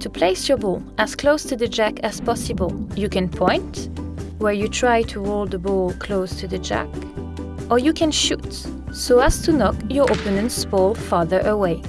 To place your ball as close to the jack as possible, you can point, where you try to roll the ball close to the jack, or you can shoot, so as to knock your opponent's ball farther away.